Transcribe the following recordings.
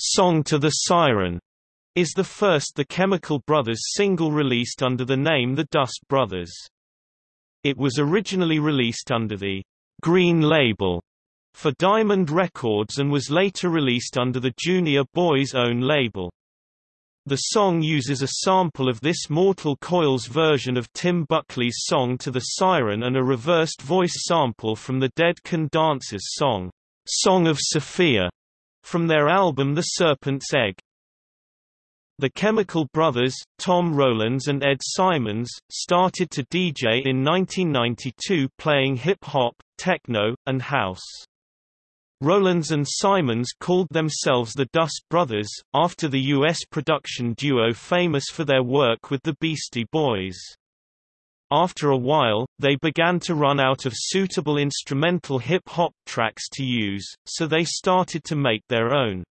Song to the Siren is the first The Chemical Brothers single released under the name The Dust Brothers. It was originally released under the Green label for Diamond Records and was later released under the Junior Boys' own label. The song uses a sample of This Mortal Coil's version of Tim Buckley's song To the Siren and a reversed voice sample from the Dead Can Dance's song, Song of Sophia, from their album The Serpent's Egg. The Chemical Brothers, Tom Rowlands and Ed Simons, started to DJ in 1992 playing hip-hop, techno, and house. Rowlands and Simons called themselves the Dust Brothers, after the U.S. production duo famous for their work with the Beastie Boys. After a while, they began to run out of suitable instrumental hip-hop tracks to use, so they started to make their own.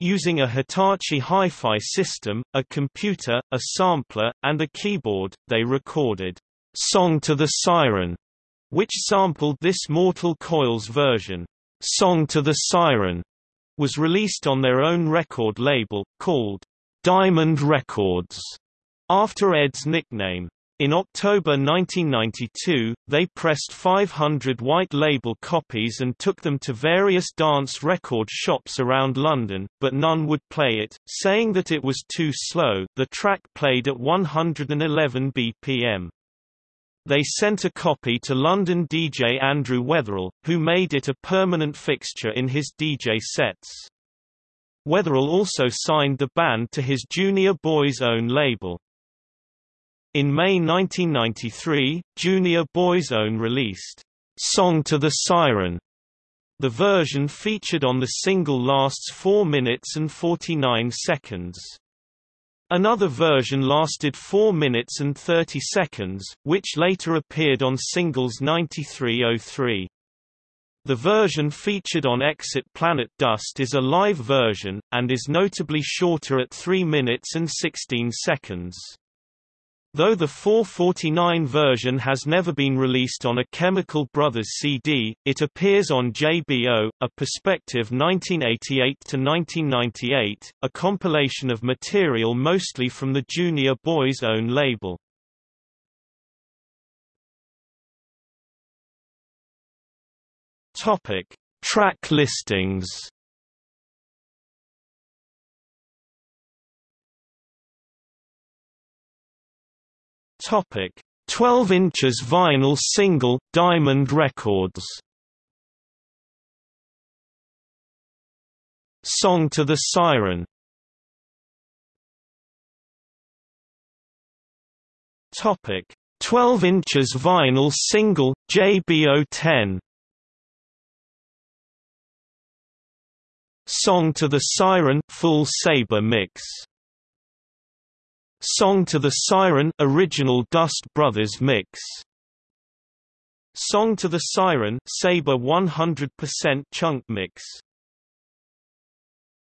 Using a Hitachi hi-fi system, a computer, a sampler, and a keyboard, they recorded Song to the Siren, which sampled This Mortal Coil's version. Song to the Siren was released on their own record label, called Diamond Records, after Ed's nickname. In October 1992, they pressed 500 white label copies and took them to various dance record shops around London, but none would play it, saying that it was too slow. The track played at 111 BPM. They sent a copy to London DJ Andrew Weatherall, who made it a permanent fixture in his DJ sets. Weatherall also signed the band to his Junior Boys' own label. In May 1993, Junior Boy's Own released, "'Song to the Siren' The version featured on the single lasts 4 minutes and 49 seconds. Another version lasted 4 minutes and 30 seconds, which later appeared on singles 9303. The version featured on Exit Planet Dust is a live version, and is notably shorter at 3 minutes and 16 seconds. Though the 449 version has never been released on a Chemical Brothers CD, it appears on JBO, a Perspective 1988-1998, a compilation of material mostly from the Junior Boys' own label. Topic: Track listings. Topic: 12 inches vinyl single, Diamond Records. Song to the Siren. Topic: 12 inches vinyl single, JBO 10. Song to the Siren full Sabre mix. Song to the Siren original Dust Brothers mix. Song to the Siren Sabre 100% chunk mix